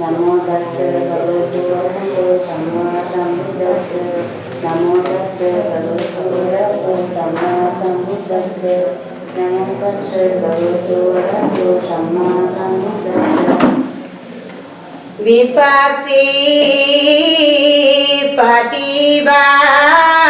නමෝ තස්ස භගවතු වරහතෝ සම්මා සම්බුද්දස්ස නමෝ තස්ස භගවතු වරහතෝ සම්මා සම්බුද්දස්ස නමෝ තස්ස භගවතු වරහතෝ සම්මා සම්බුද්දස්ස විපස්සී පටිවාය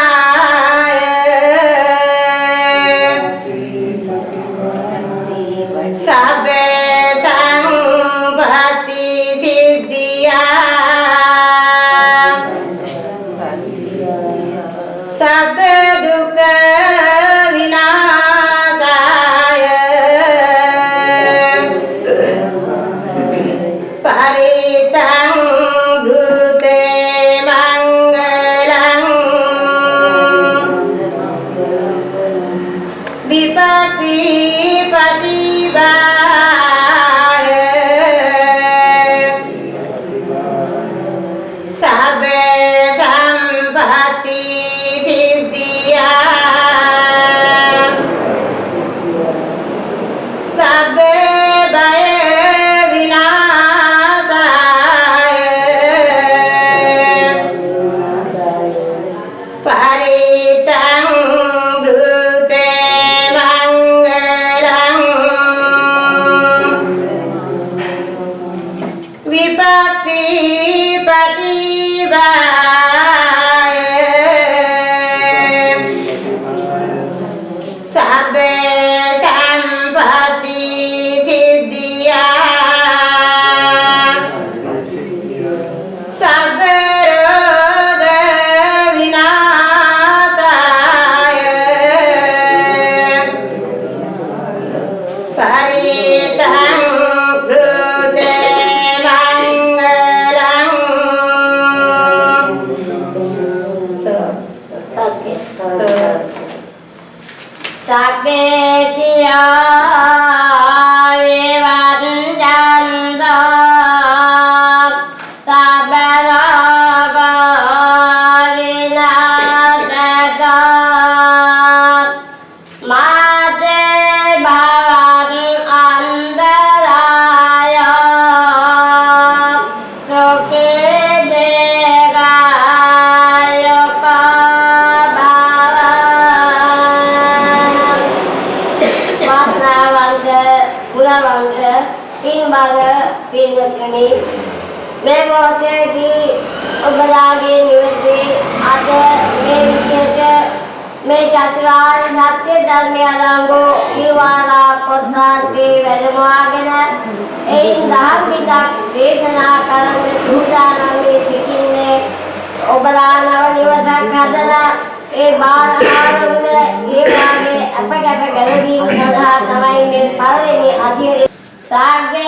පින්බර පින්වත්නි මේ මොහොතේදී ඔබලාගේ නිවසේ අද මේ විදිහට මේ චතුරාර්ය සත්‍ය ධර්මය අරංගෝ නිවාරා පොත්තාන්ගේ වැඩමවාගෙන එයින් ධර්මිකක් දේශනා කරන්න සූදානම් වී සිටින්නේ ඔබලා නව නිවසක් හදලා ඒ බාහිරවල ඒ වාගේ අපගත ගැනීම සඳහා තමයි මේ පළවෙනි අධ්‍යයනය Sage.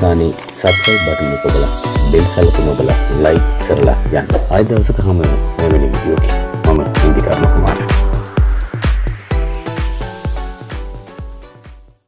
අවසානයේ සබ්ස්ක්‍රයිබ් බටන් එක ඔබලා බෙල් සලකුණ ඔබලා ලයික් කරලා යන්න. ආයෙ දවසක හමු වෙන මෙවැනි වීඩියෝ එකක් මම ඉන්දිකා කුමාරයා